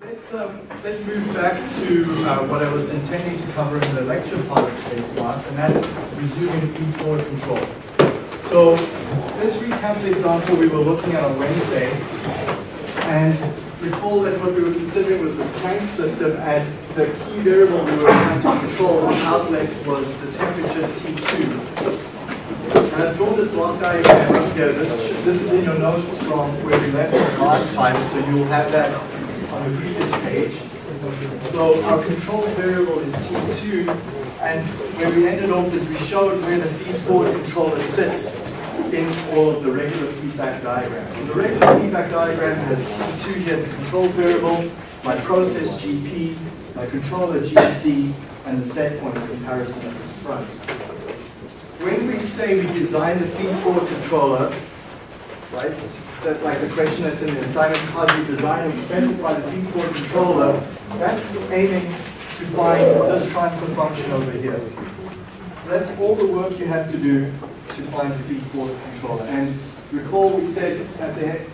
Let's, um, let's move back to uh, what I was intending to cover in the lecture part of today's class, and that's resuming feed-forward control. So let's recap the example we were looking at on Wednesday, and recall that what we were considering was this tank system, and the key variable we were trying to control the outlet was the temperature T2. And I've drawn this block diagram up here. This, this is in your notes from where we left last time, so you'll have that the previous page. So our control variable is T2, and where we ended off is we showed where the feed-forward controller sits in all of the regular feedback diagrams. So the regular feedback diagram has T2 here, the control variable, my process GP, my controller GC, and the set point comparison at the front. When we say we design the feed-forward controller, right, that like the question that's in the assignment, how do you design and specify the feed-forward controller, that's aiming to find this transfer function over here. That's all the work you have to do to find the feed-forward controller. And recall we said at the,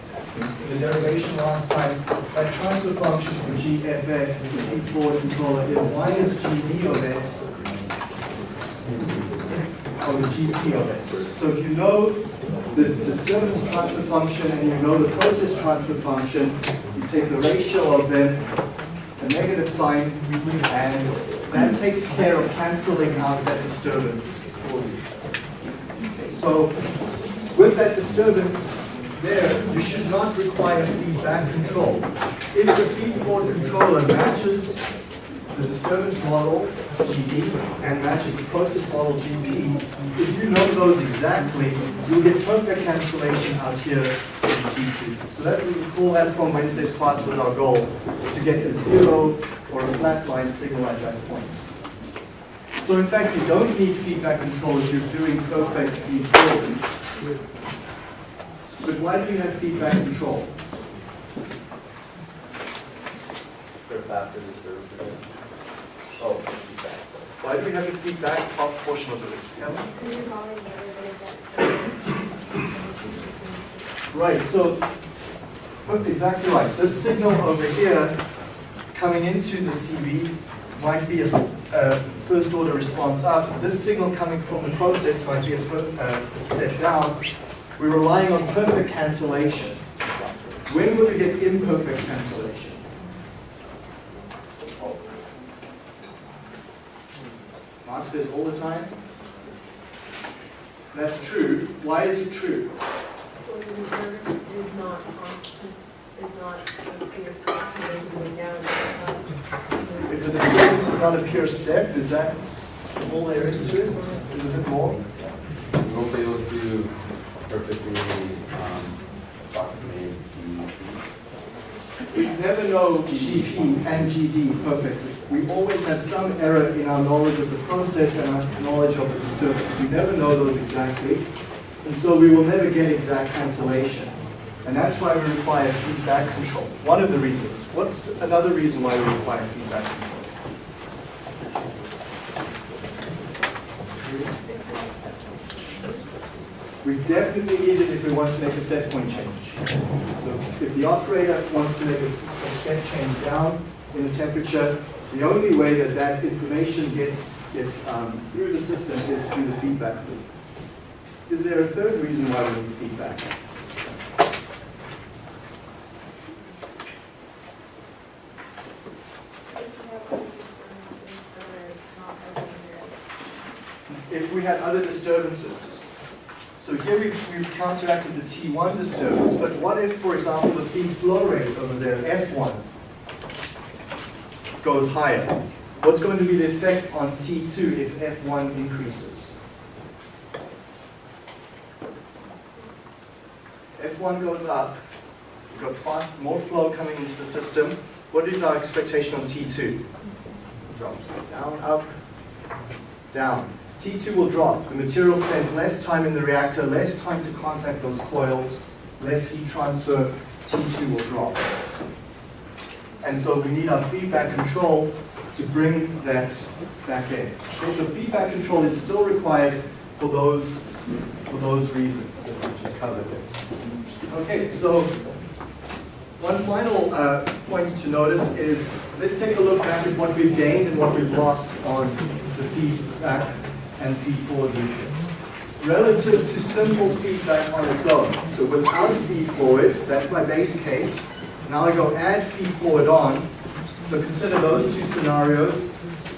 the derivation last time, that transfer function for GFF, the feed-forward controller, is minus GD of S the GP of S. So if you know the disturbance transfer function and you know the process transfer function, you take the ratio of them, the negative sign, and that takes care of canceling out that disturbance for you. So with that disturbance there, you should not require feedback control. If the feed-forward controller matches the disturbance model, GD, and matches the process model, GP, if you know those exactly, you'll get perfect cancellation out here in T2. So that we recall that from Wednesday's class was our goal, to get a zero or a flat line signal at that point. So in fact, you don't need feedback control if you're doing perfect feed. But why do you have feedback control? For faster disturbance. Oh. Why do we have a feedback top portion of the? Yeah? Right, so, look, exactly right. This signal over here coming into the CV might be a a first order response up. This signal coming from the process might be a uh, step down. We're relying on perfect cancellation. When will we get imperfect cancellation? Mark says all the time. That's true. Why is it true? So the disturbance is not, is is not a clear step going down. If the disturbance is not a pure step, is that all there is to it? Is it a bit more? We won't be able to perfectly um, approximate the We never know GP and GD perfectly. We always have some error in our knowledge of the process and our knowledge of the disturbance. We never know those exactly, and so we will never get exact cancellation. And that's why we require feedback control. One of the reasons. What's another reason why we require feedback control? We definitely need it if we want to make a set point change. So if the operator wants to make a step change down in the temperature, the only way that that information gets, gets um, through the system is through the feedback loop. Is there a third reason why we need feedback? If we had other disturbances. So here we've, we've counteracted the T1 disturbance, but what if, for example, the feed flow rate over there, F1, goes higher? What's going to be the effect on T2 if F1 increases? F1 goes up, we've got fast, more flow coming into the system. What is our expectation on T2? Drops. Down, up, down. T2 will drop. The material spends less time in the reactor, less time to contact those coils, less heat transfer. T2 will drop. And so we need our feedback control to bring that back in. Okay, so feedback control is still required for those, for those reasons that we just covered. Okay, so One final uh, point to notice is, let's take a look back at what we've gained and what we've lost on the feedback and feed forward loopings. Relative to simple feedback on its own, so without feed forward, that's my base case. Now I go add feed forward on, so consider those two scenarios.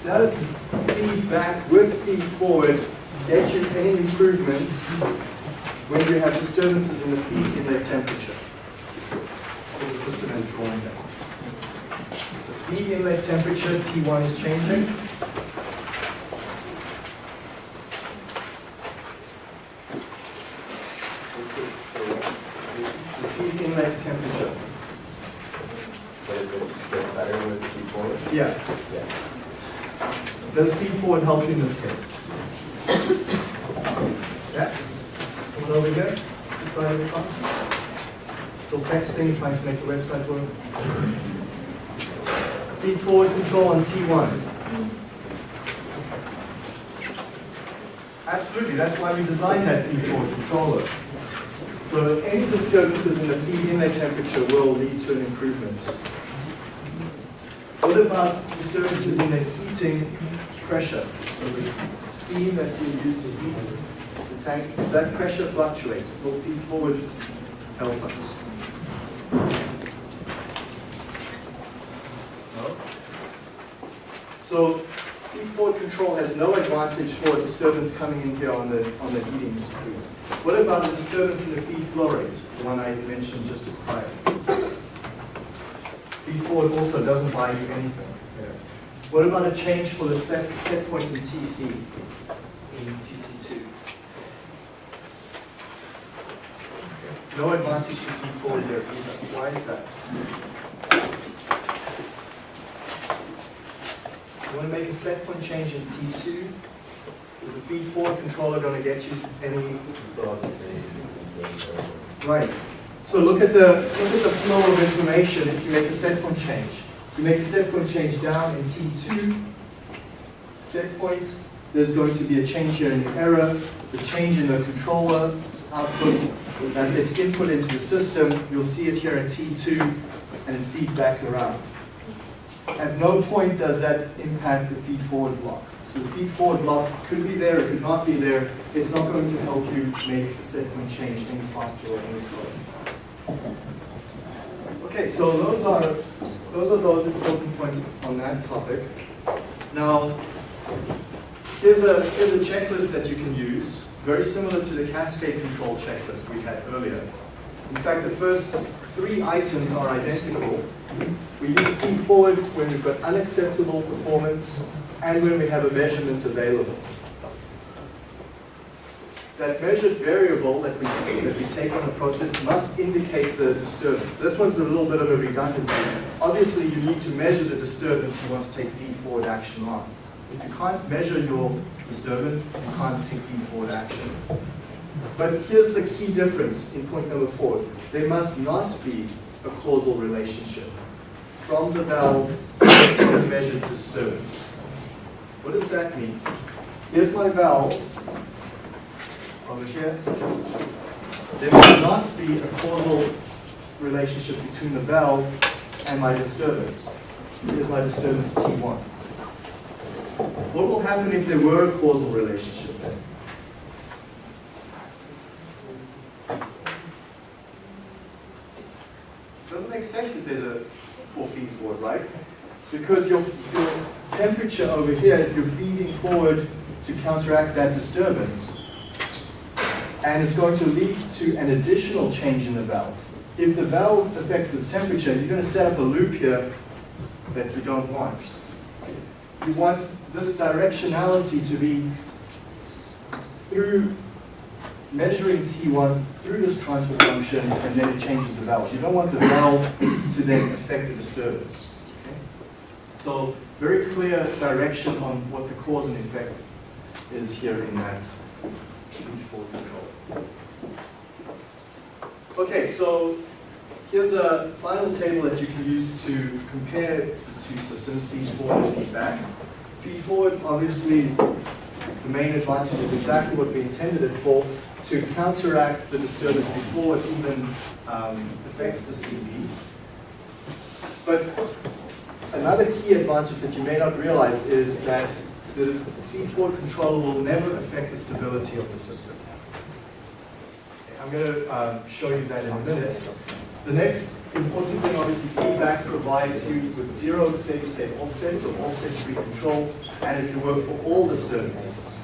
Does feedback with feed forward get you any improvement when you have disturbances in the feed their temperature? for the system is drawing down. So feed inlet temperature, T1 is changing. The feed inlet temperature, But it gets gets better with the feed forward? Yeah, Yeah. does feed forward help you in this case? Yeah? Someone over here, this side of the class? Still texting, trying to make the website work? Feed forward control on T1. Absolutely, that's why we designed that feed forward controller. So any disturbances in the feed temperature will lead to an improvement. What about disturbances in the heating pressure? So the steam that we use to heat the tank, that pressure fluctuates, will feed forward help us. No? So feed forward control has no advantage for a disturbance coming in here on the, on the heating screen. What about a disturbance in the feed flow rate, the one I mentioned just prior? Feed forward also doesn't buy you anything. Yeah. What about a change for the set, set point in TC, in TC2? No advantage to feed forward there either. Why is that? You want to make a set point change in T2? Is the feed forward controller going to get you any Still have the same. Right. So look at the, look at the flow of information if you make a set point change. You make a set point change down in T2, set point, there's going to be a change here in the error, the change in the controller output, that gets input into the system, you'll see it here at T2, and it feeds back around. At no point does that impact the feed forward block. So the feed forward block could be there, it could not be there. It's not going to help you make the set point change any faster or any slower. Okay, so those are, those are those important points on that topic. Now, here's a, here's a checklist that you can use, very similar to the cascade control checklist we had earlier. In fact, the first three items are identical. We use feed forward when we've got unacceptable performance and when we have a measurement available. That measured variable that we, that we take on the process must indicate the disturbance. This one's a little bit of a redundancy. Obviously, you need to measure the disturbance you want to take feed forward action on. If you can't measure your disturbance, you can't take feed forward action. But here's the key difference in point number four. There must not be a causal relationship from the valve to the measured disturbance. What does that mean? Here's my valve over here. There must not be a causal relationship between the valve and my disturbance. Here's my disturbance T1. What will happen if there were a causal relationship then? Doesn't make sense if there's a four feed forward, right? Because your, your temperature over here, you're feeding forward to counteract that disturbance. And it's going to lead to an additional change in the valve. If the valve affects this temperature, you're going to set up a loop here that you don't want. You want this directionality to be through measuring T1 through this transfer function, and then it changes the valve. You don't want the valve to then affect the disturbance. Okay? So very clear direction on what the cause and effect is here in that control. Okay, so here's a final table that you can use to compare the two systems, feed forward and feedback. Feed forward, obviously, the main advantage is exactly what we intended it for, to counteract the disturbance before it even um, affects the CV. But another key advantage that you may not realize is that the feed-forward controller will never affect the stability of the system. I'm going to um, show you that in a minute. The next important thing, obviously, feedback provides you with zero steady state offsets or offset-free control, and it can work for all disturbances.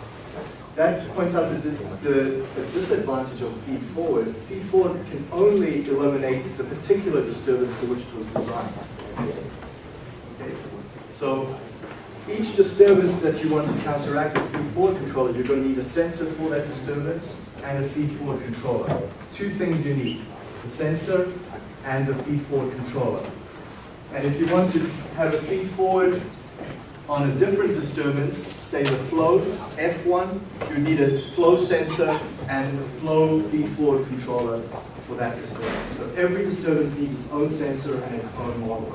That points out the, the, the disadvantage of feed forward. Feed forward can only eliminate the particular disturbance for which it was designed. Okay? So each disturbance that you want to counteract with feed forward controller, you're going to need a sensor for that disturbance and a feed forward controller. Two things you need, the sensor and the feed forward controller. And if you want to have a feed forward on a different disturbance, say the flow, F1, you need a flow sensor and a flow feed forward controller for that disturbance. So every disturbance needs its own sensor and its own model.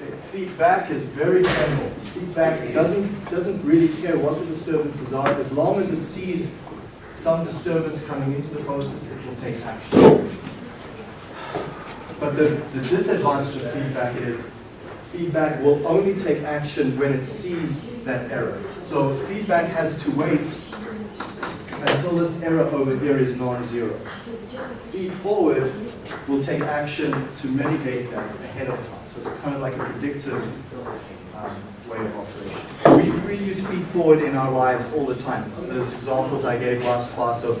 Okay, Feedback is very general. Feedback doesn't, doesn't really care what the disturbances are, as long as it sees some disturbance coming into the process, it will take action. But the, the disadvantage of feedback is feedback will only take action when it sees that error. So feedback has to wait until this error over here is non-zero. Feed forward will take action to mitigate that ahead of time. So it's kind of like a predictive um, way of operation. We, we use feed forward in our lives all the time. So those examples I gave last class of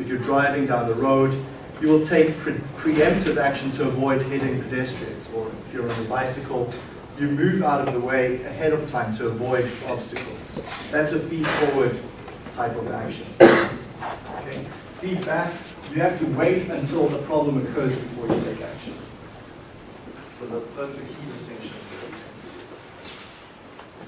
if you're driving down the road, you will take pre preemptive action to avoid hitting pedestrians. Or if you're on a bicycle, you move out of the way ahead of time to avoid obstacles. That's a feed forward type of action. Okay? Feedback, you have to wait until the problem occurs before you take action. So that's, that's the key distinction.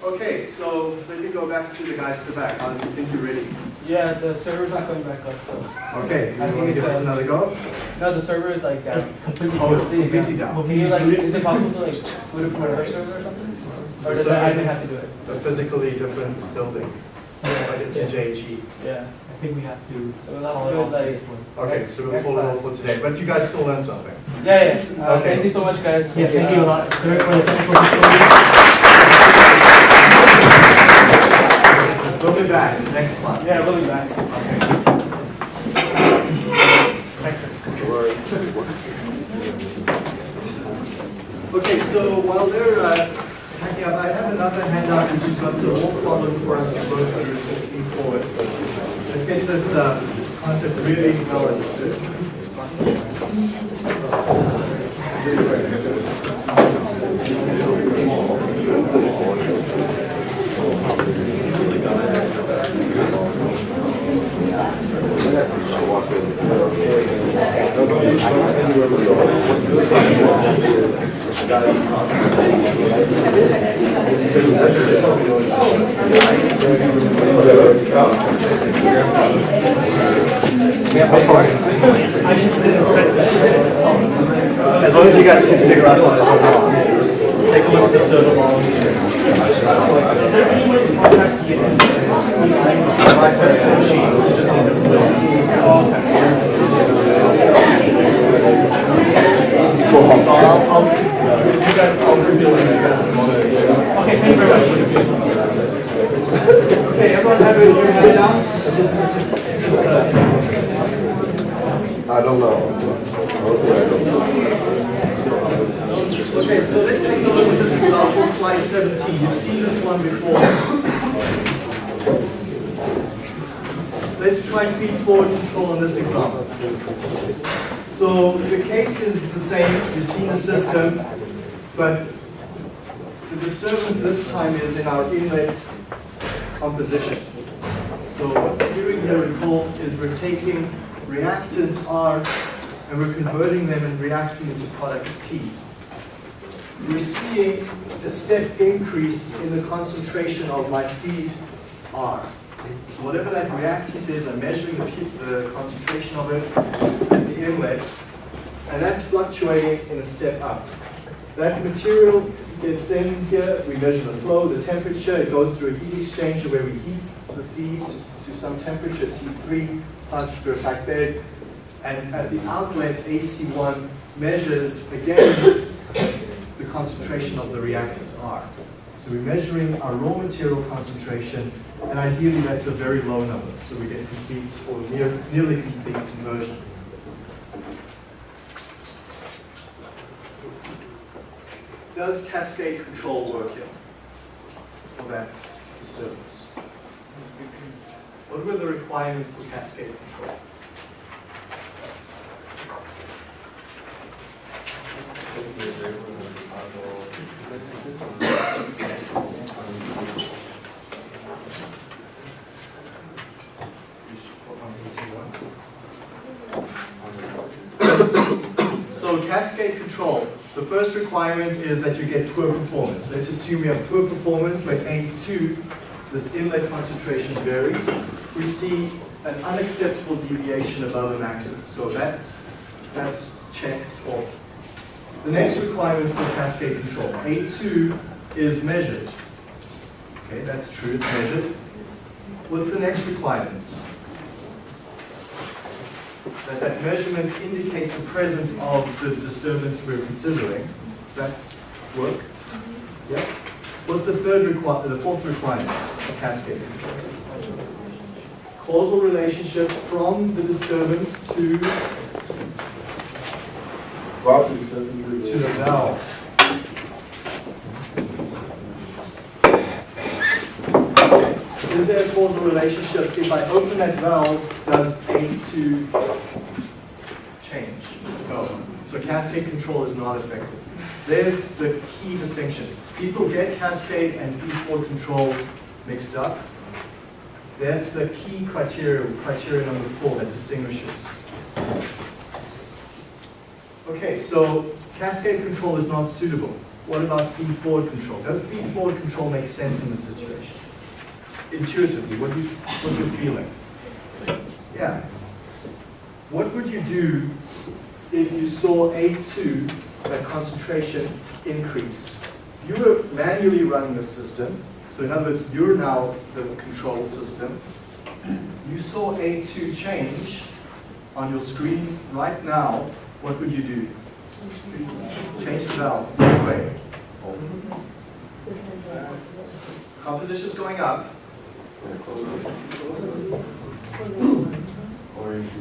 Okay, so let me go back to the guys at the back. How do you think you're ready? Yeah, the server's not going back up, so. Okay, you I want to give us uh, another go? No, the server is like down. Completely. Oh, it's completely down. Can you like, is it possible to like, put it from another server or something? Or does the admin have to do it? A physically different building, but it's in JHE. Yeah. I think we have to. So we'll have to do it like. Okay, next- so we'll next pull it off for today, but you guys still learned something. Yeah, yeah. Uh, Okay. Thank you so much, guys. Yeah, thank you a Uh, lot, We'll be back next class. Yeah, we'll be back. Okay, okay, so while they're uh, hacking up, I have another handout which has got some more problems for us to work through looking forward. Let's get this uh, concept really well understood. As long as you guys can figure out what's going on. Take a look at the server logs. My physical You've seen this one before. Let's try feed forward control in this example. So the case is the same. You've seen the system, but the disturbance this time is in our inlet composition. So here we can is we're taking reactants R and we're converting them and reacting into products P we're seeing a step increase in the concentration of my feed R. So whatever that reactant is, I'm measuring the, the concentration of it at the inlet, and that's fluctuating in a step up. That material gets in here, we measure the flow, the temperature, it goes through a heat exchanger where we heat the feed to some temperature, T3, passed through a bed, and at the outlet, AC1 measures again concentration of the reactants R. So we're measuring our raw material concentration, and ideally that's a very low number, so we get complete or near, nearly complete conversion. Does cascade control work here for that disturbance? What were the requirements for cascade control? So cascade control, the first requirement is that you get poor performance. Let's assume you have poor performance where A2, this inlet concentration varies. We see an unacceptable deviation above a maximum. So that, that's checked off. The next requirement for cascade control, A2 is measured. Okay, that's true, it's measured. What's the next requirement? That that measurement indicates the presence of the disturbance we're considering. Does that work? Mm-hmm. Yeah? What's the third require, the fourth requirement of cascade control? Causal relationship from the disturbance to, you the valve. Is there a causal relationship? If I open that valve, does A2 change? No. So cascade control is not effective. There's the key distinction. People get cascade and feed-forward control mixed up. That's the key criteria, criteria number four that distinguishes. Okay, so cascade control is not suitable. What about feed-forward control? Does feed-forward control make sense in this situation? Intuitively, what you, what's your feeling? Yeah. What would you do if you saw A2, that concentration increase? You were manually running the system, so in other words, you're now the control system. You saw A2 change on your screen right now, what would you do? Change the valve, which way? Composition's going up.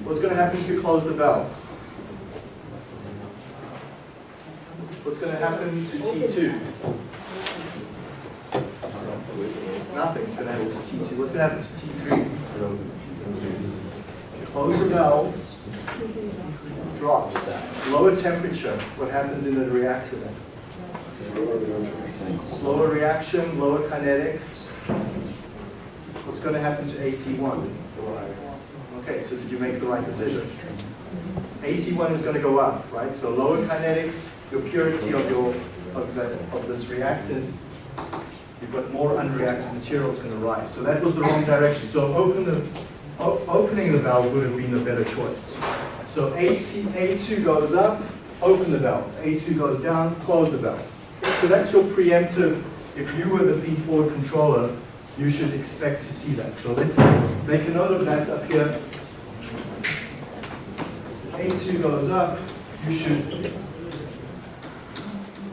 What's going to happen if you close the valve? What's going to happen to T2? Nothing's going to happen to T2. What's going to happen to T3? Close the valve, drops. Lower temperature, what happens in the reactor then? Slower reaction, lower kinetics. What's going to happen to AC1? Okay, so did you make the right decision? AC1 is going to go up, right? So lower kinetics, your purity of your of the of this reactant, you've got more unreacted material is going to rise. So that was the wrong direction. So open the opening the valve would have been a better choice. So AC A2 goes up, open the valve. A2 goes down, close the valve. So that's your preemptive. If you were the feed-forward controller, you should expect to see that. So let's make a note of that up here. A2 goes up, you should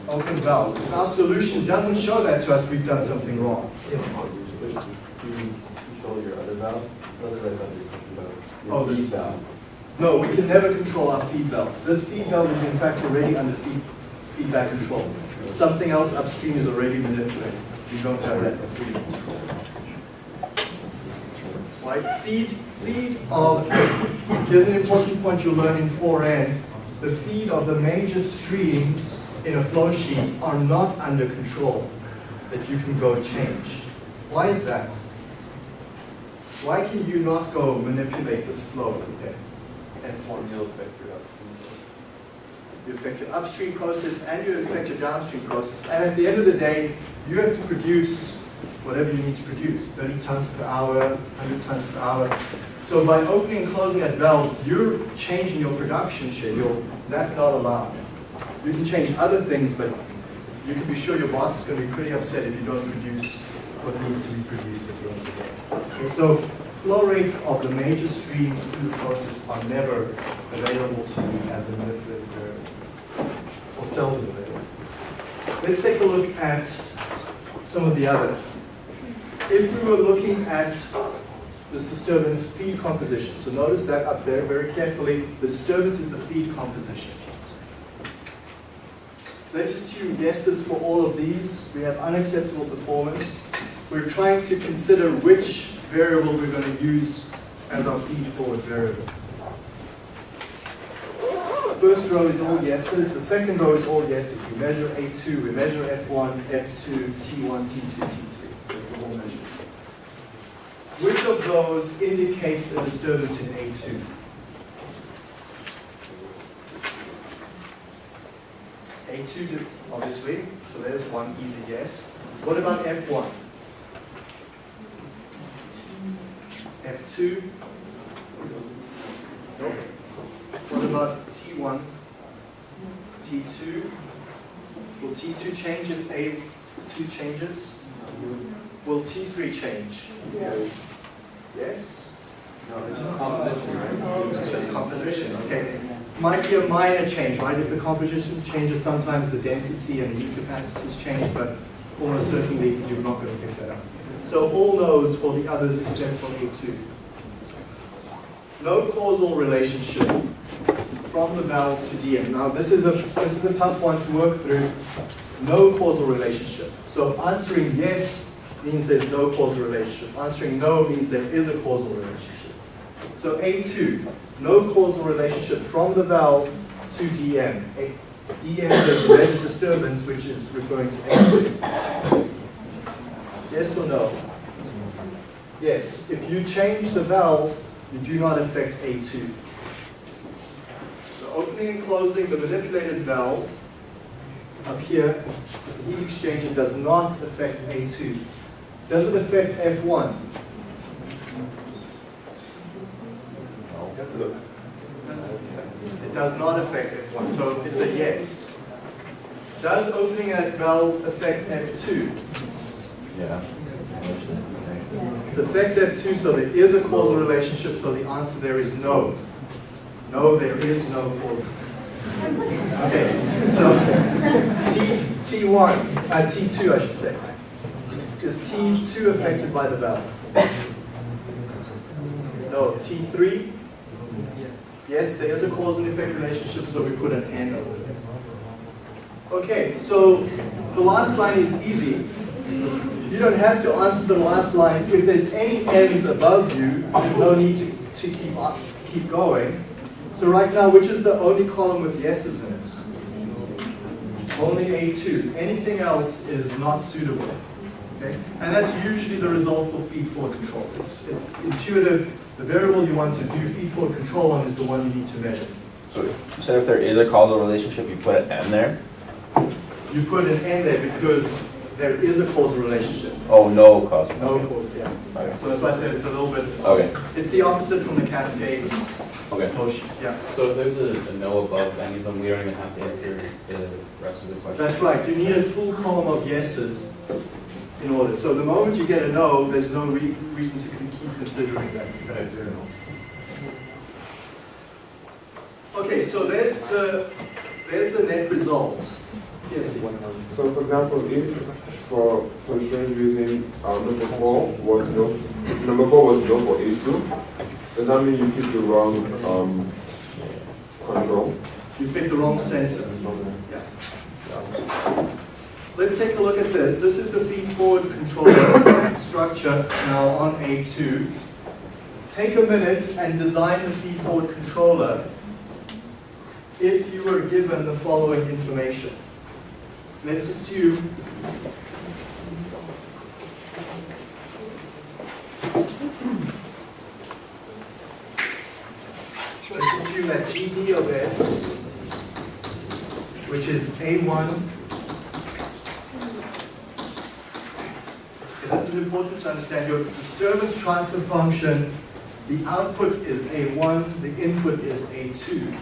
open the valve. If our solution doesn't show that to us, we've done something wrong. Yes? Do you control your other valve? Other valve that you're talking about? Your Oh, this-. No, we can never control our feed valve. This feed valve is in fact already under feed, feedback control. Something else upstream is already manipulated. You don't have that freedom. Right, feed, feed of, here's an important point you'll learn in 4N. The feed of the major streams in a flow sheet are not under control that you can go change. Why is that? Why can you not go manipulate this flow okay? F1? You'll affect your upstream. You affect your upstream process and you affect your downstream process. And at the end of the day, you have to produce whatever you need to produce, 30 tons per hour, 100 tons per hour. So by opening and closing that valve, you're changing your production schedule. That's not allowed. You can change other things, but you can be sure your boss is going to be pretty upset if you don't produce what needs to be produced at the end of the day. Okay, so flow rates of the major streams through the process are never available to you as a variable, or seldom available. let's take a look at some of the other. If we were looking at this disturbance feed composition, so notice that up there very carefully, the disturbance is the feed composition. Let's assume guesses for all of these. We have unacceptable performance. We're trying to consider which variable we're going to use as our feed forward variable. First row is all yeses. The second row is all yeses. We measure A2, we measure F1, F2, T1, T2, T3. Those are all measured. Which of those indicates a disturbance in A2? A2, obviously, so there's one easy yes. What about F1? F2? Nope. What about T1? T2? Will T2 change if A2 changes? Will T3 change? Yes. Yes? No, it's just composition, right? Oh, it's just composition, okay. Might be a minor change, right? If the composition changes, sometimes the density and the heat capacities change, but almost certainly you're not going to pick that up. So all no's for the others except for A2. No causal relationship from the valve to DM. Now this is a this is a tough one to work through. No causal relationship. So answering yes means there's no causal relationship. Answering no means there is a causal relationship. So A2, no causal relationship from the valve to DM. A, DM is measured disturbance, which is referring to A2. Yes or no? Yes. If you change the valve, you do not affect A2. So opening and closing the manipulated valve up here, the heat exchanger does not affect A2. Does it affect F1? It does not affect F1, so it's a yes. Does opening that valve affect F2? Yeah. It affects F2, so there is a causal relationship, so the answer there is no. No, there is no causal. Okay, so T, T1, uh, T2 I should say. Is T2 affected by the valve? No, T3? Yes, there is a cause and effect relationship, so we N over there. Okay, so the last line is easy. You don't have to answer the last line. If there's any N's above you, there's no need to, to keep, up, keep going. So right now, which is the only column with yeses in it? Only A2. Anything else is not suitable. Okay? And that's usually the result for feed-forward control. It's, it's intuitive. The variable you want to do feed-forward control on is the one you need to measure. So you said if there is a causal relationship, you put an N there? You put an N there because there is a causal relationship. Oh, no causal. No, Okay. cause- yeah. Okay. So that's why I said it's a little bit, Okay, it's the opposite from the cascade okay. motion. Yeah, So if there's a, a no above any of them, we don't even have to answer the rest of the question. that's right. You need a full column of yeses in order. So the moment you get a no, there's no re- reason to con- keep considering that. Okay, so there's the, there's the net result. Yes. So for example, if for for strange reason uh, number four was no, number four was no for A2, does that mean you picked the wrong um, control? You picked the wrong sensor. Okay. Yeah. Let's take a look at this. This is the feed-forward controller structure now on A2. Take a minute and design the feed-forward controller if you were given the following information. Let's assume Let's assume that GD of S, which is A1. This is important to understand. Your disturbance transfer function, the output is A1, the input is A2.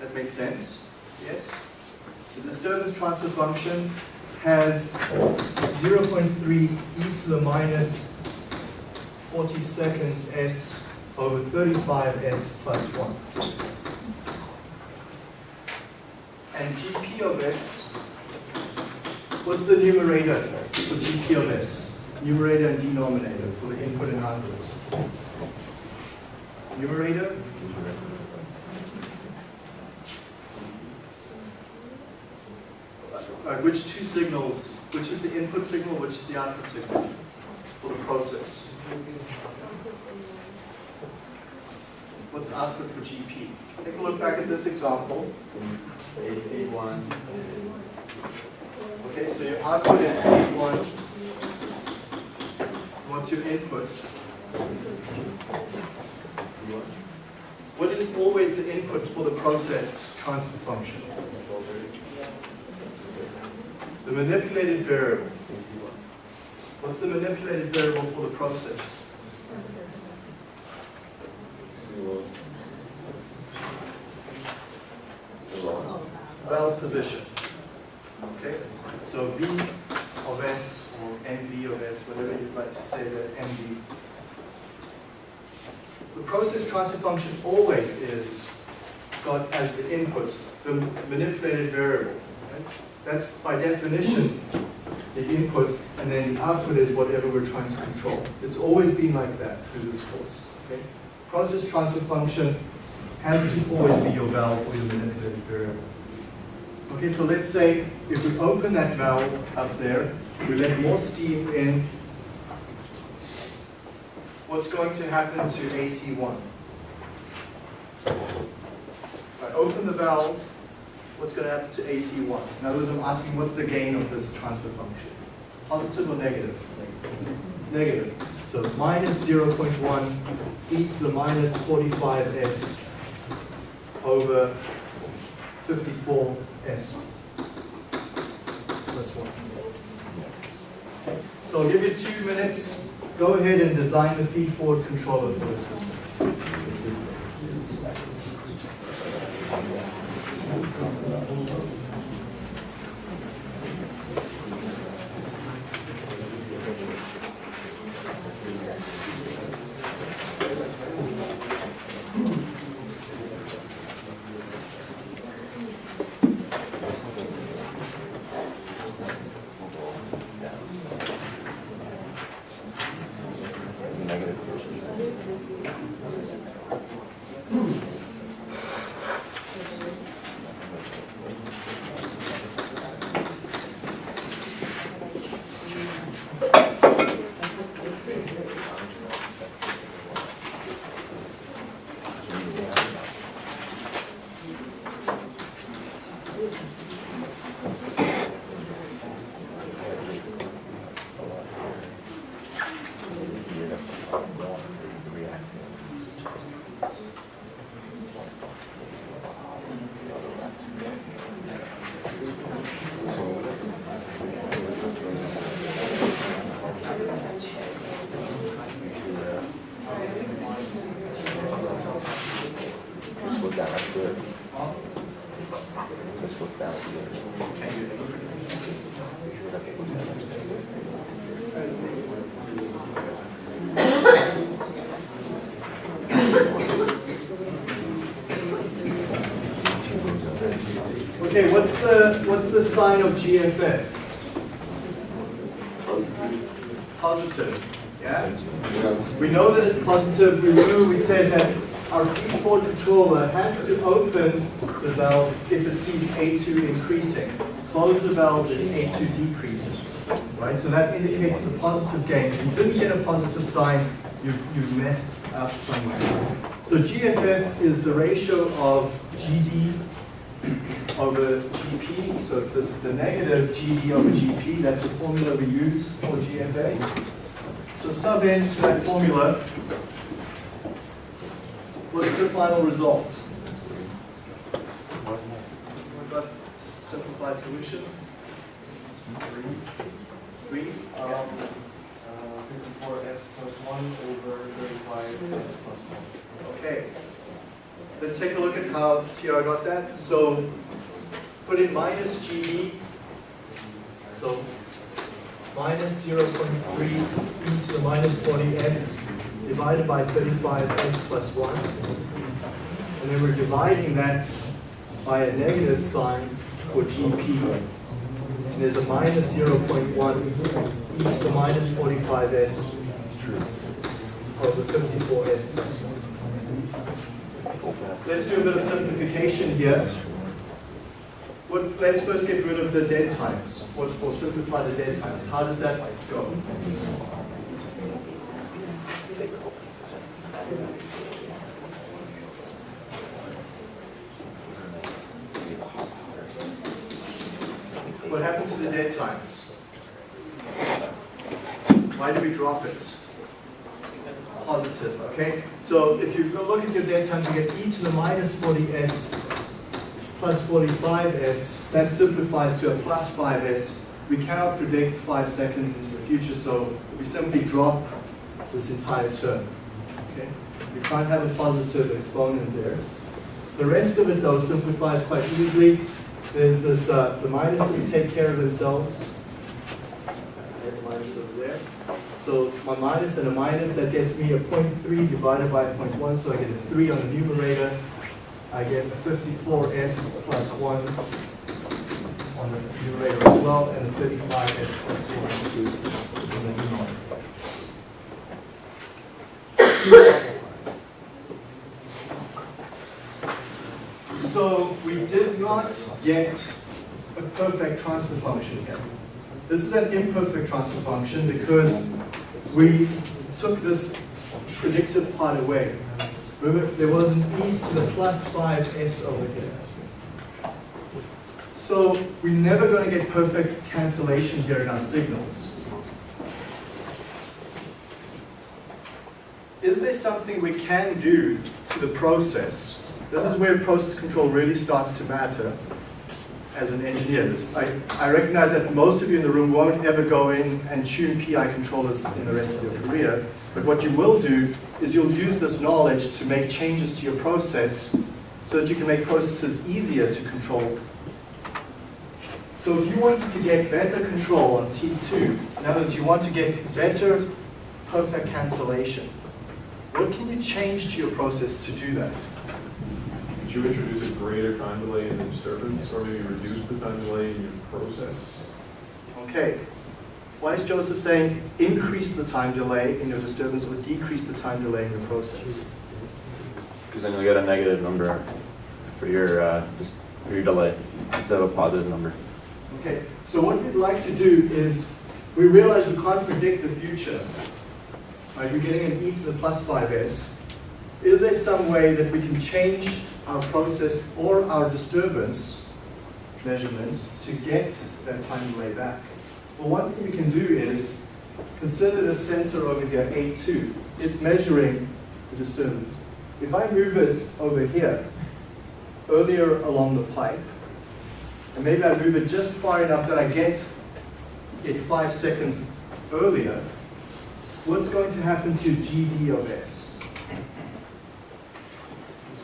That makes sense? Yes? The disturbance transfer function has 0.3 e to the minus 40 seconds s over 35s plus 1. And GP of S, what's the numerator for GP of S? Numerator and denominator for the input and output. Numerator? Uh, which two signals, which is the input signal, which is the output signal for the process? What's output for GP? Take a look back at this example. AC one. Okay, so your output is A1. What's your input? What is always the input for the process transfer function? The manipulated variable. What's the manipulated variable for the process? C1. C1. Valve position. So V of S or MV of S, whatever you'd like to say that MV. The process transfer function always is got as the input the manipulated variable. That's by definition the input, and then the output is whatever we're trying to control. It's always been like that through this course. Okay? Process transfer function has to always be your valve or your manipulated variable. Okay, so let's say if we open that valve up there, we let more steam in, what's going to happen to AC1? If I open the valve, what's going to happen to AC1? In other words, I'm asking what's the gain of this transfer function? Positive or negative? Negative. So minus 0.1 e to the minus 45s over 54s plus 1. So I'll give you two minutes. Go ahead and design the feed-forward controller for the system. Let's go down, that's good. Let's go down. Okay, what's the, what's the sign of GFF? Positive? Yeah. We know that it's positive. We remember we said that our feed-forward controller has to open the valve if it sees A2 increasing. Close the valve if A2 decreases, right? So that indicates a positive gain. If you didn't get a positive sign, you've, you've messed up somewhere. So GFF is the ratio of GD over GP, so it's this, the negative GD over GP, that's the formula we use for GFA. So sub in to that formula, what's the final result? We've got simplified solution. Three, three, um, Uh, fifty-four S plus one over thirty-five S plus one. Okay. Let's take a look at how TR got that. So put in minus GD. So minus 0.3 e to the minus 40s divided by 35s plus 1. And then we're dividing that by a negative sign for GP. And there's a minus 0.1 e to the minus 45s over 54s plus 1. Let's do a bit of simplification here. What, let's first get rid of the dead times, or, or simplify the dead times. How does that go? What happened to the dead Why do we drop it? Positive, okay? So if you go look at your dead times, you get e to the minus 40s plus 45s. That simplifies to a plus 5s. We cannot predict five seconds into the future, so we simply drop this entire term. Okay? We can't have a positive exponent there. The rest of it, though, simplifies quite easily. There's this, uh, the minuses take care of themselves. I have a minus over there. So my minus and a minus, that gets me a 0.3 divided by a 0.1, so I get a 3 on the numerator. I get a 54s plus 1 on the numerator as well, and a 35s plus 1 on the numerator. So we did not get a perfect transfer function here. This is an imperfect transfer function because we took this predicted part away. Remember, there was an e to the plus 5s over here. So we're never going to get perfect cancellation here in our signals. Is there something we can do to the process? This is where process control really starts to matter as an engineer. I, I recognize that most of you in the room won't ever go in and tune PI controllers in the rest of your career, but what you will do is you'll use this knowledge to make changes to your process so that you can make processes easier to control. So if you wanted to get better control on T2, in other words, you want to get better perfect cancellation, what can you change to your process to do that? Did you introduce a greater time delay in the disturbance, or maybe reduce the time delay in your process? Okay. Why is Joseph saying increase the time delay in your disturbance or decrease the time delay in your process? Because then you'll get a negative number for your, uh, just for your delay instead of a positive number. Okay, so what we'd like to do is, we realize we can't predict the future. Right, you're getting an e to the plus 5s. Is there some way that we can change our process or our disturbance measurements to get that time delay back? Well, one thing we can do is consider the sensor over here, A2. It's measuring the disturbance. If I move it over here, earlier along the pipe, and maybe I move it just far enough that I get it five seconds earlier, what's going to happen to GD of S?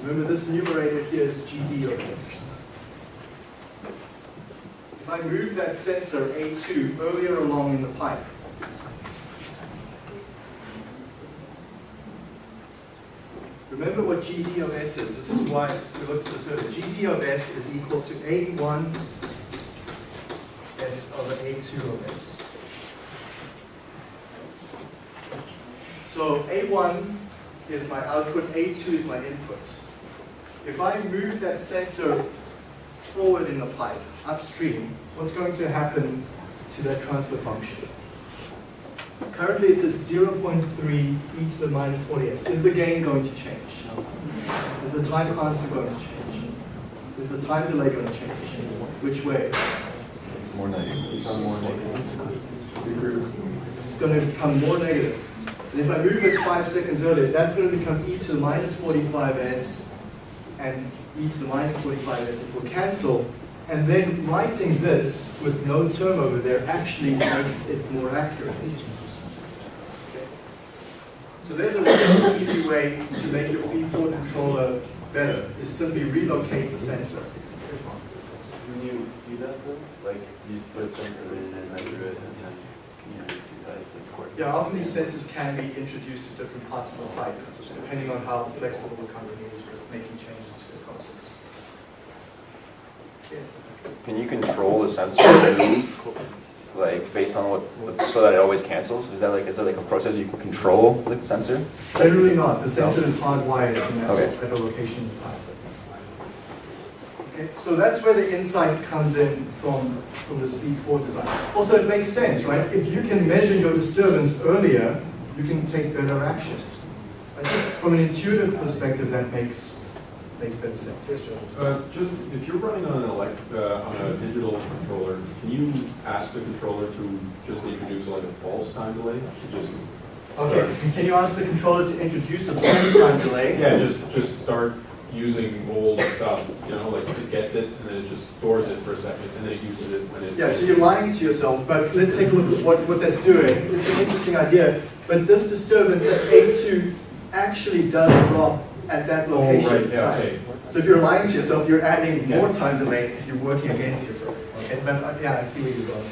Remember this numerator here is GD of S. If I move that sensor A2 earlier along in the pipe, remember what GD of S is. This is why we looked at this earlier. GD of S is equal to A1 S over A2 of S. So A1 is my output, A2 is my input. If I move that sensor forward in the pipe, upstream, what's going to happen to that transfer function? Currently it's at 0.3 e to the minus 40s. Is the gain going to change? Is the time constant going to change? Is the time delay going to change? Which way? More negative. More negative. It's going to become more negative. And if I move it five seconds earlier, that's going to become e to the minus 45s and e to the minus 45s. It will cancel. And then writing this with no term over there actually makes it more accurate. So there's a really easy way to make your feed-forward controller better, is simply relocate the sensor. When you do that like you put a sensor in and measure it and then, you know, decide if it's correct. Yeah, often these sensors can be introduced to different parts of the pipe, depending on how flexible the company is with making changes to the process. Yes. Can you control the sensor to move, like, based on what, so that it always cancels? Is that like, is that like a process you can control the sensor? Generally not, the sensor is hardwired in that, Okay. at a location in the pipe. Okay, so that's where the insight comes in from, from the feed forward design. Also, it makes sense, right? If you can measure your disturbance earlier, you can take better action. I think from an intuitive perspective, that makes, makes better sense. Yes, Joe? Uh, Just, if you're running on an elect, uh, on a digital controller, can you ask the controller to just introduce like a false time delay? Just, Okay, can you ask the controller to introduce a false time delay? yeah, just, just start using old stuff, you know, like it gets it and then it just stores it for a second and then it uses it when it. Yeah, so you're lying to yourself, but let's take a look at what, what that's doing. It's an interesting idea, but this disturbance at A2 actually does drop at that Oh, location. right, yeah, okay. So if you're lying to yourself, you're adding Yeah. more time delay if you're working against yourself. Okay, but uh, yeah, I see where you're going.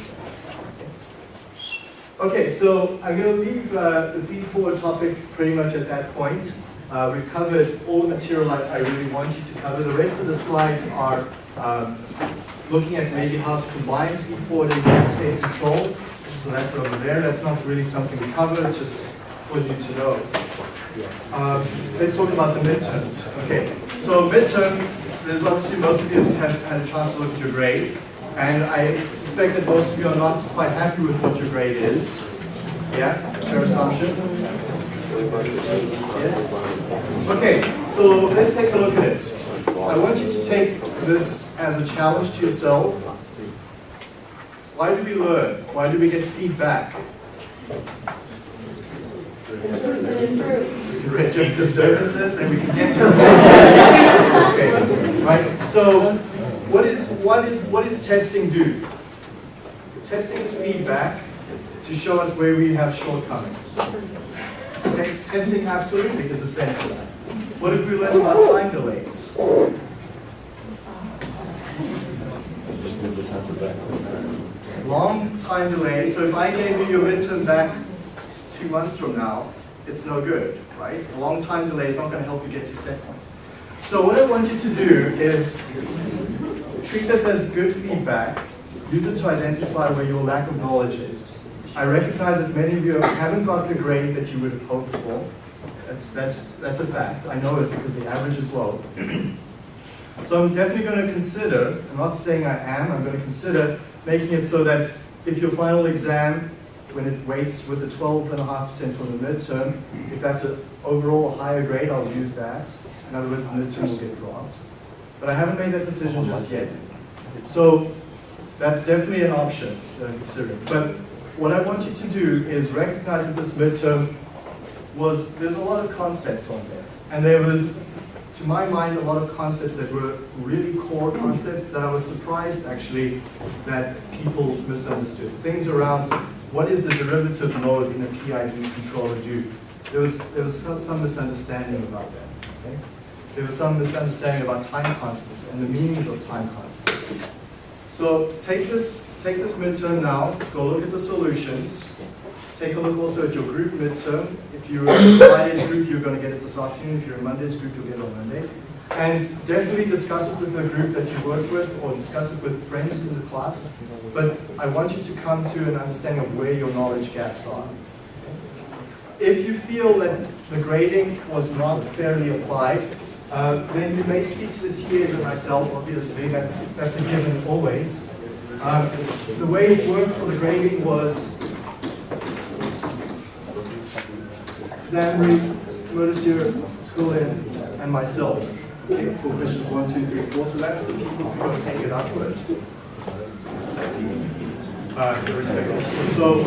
Okay, so I'm going to leave uh, the feed forward topic pretty much at that point. Uh, we've covered all the material I, I really want you to cover. The rest of the slides are um, looking at maybe how to combine feed forward and state control. So that's over there. That's not really something we cover. It's just for you to know. Um, let's talk about the midterms. Okay, so midterm, there's obviously most of you have had a chance to look at your grade, and I suspect that most of you are not quite happy with what your grade is. Yeah, fair assumption? Yes? Okay, so let's take a look at it. I want you to take this as a challenge to yourself. Why do we learn? Why do we get feedback? Disturbances and we can get Okay, right? So what is what is what is testing do? Testing is feedback to show us where we have shortcomings. Okay, testing absolutely is essential. What have we learned about time delays? Long time delay, so if I gave you your midterm back two months from now, it's no good, right? A long time delay is not going to help you get to set point. So what I want you to do is treat this as good feedback, use it to identify where your lack of knowledge is. I recognize that many of you haven't got the grade that you would have hoped for. That's, that's, that's a fact. I know it because the average is low. So I'm definitely going to consider, I'm not saying I am, I'm going to consider making it so that if your final exam, when it weights with the 12.5% from the midterm, if that's an overall higher grade, I'll use that. In other words, the midterm will get dropped. But I haven't made that decision just yet. So that's definitely an option that I'm considering. But what I want you to do is recognize that this midterm was, there's a lot of concepts on there. And there was, to my mind, a lot of concepts that were really core concepts that I was surprised actually that people misunderstood. Things around what is the derivative mode in a PID controller do? There was, there was some misunderstanding about that. Okay? There was some misunderstanding about time constants and the meaning of time constants. So take this, take this midterm now, go look at the solutions. Take a look also at your group midterm. If you're in Friday's group, you're going to get it this afternoon. If you're in Monday's group, you'll get it on Monday. And definitely discuss it with the group that you work with or discuss it with friends in the class. But I want you to come to an understanding of where your knowledge gaps are. If you feel that the grading was not fairly applied, uh, then you may speak to the TAs and myself, obviously, that's, that's a given always. Um, the way it worked for the grading was Zambri, Murder School and myself. For questions one, two, three, four. So that's the people to go take it up with. Uh. So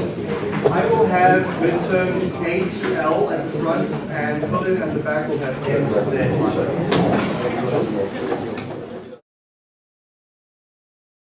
I will have midterms A to L at the front, and Colin at the back will have N to Z.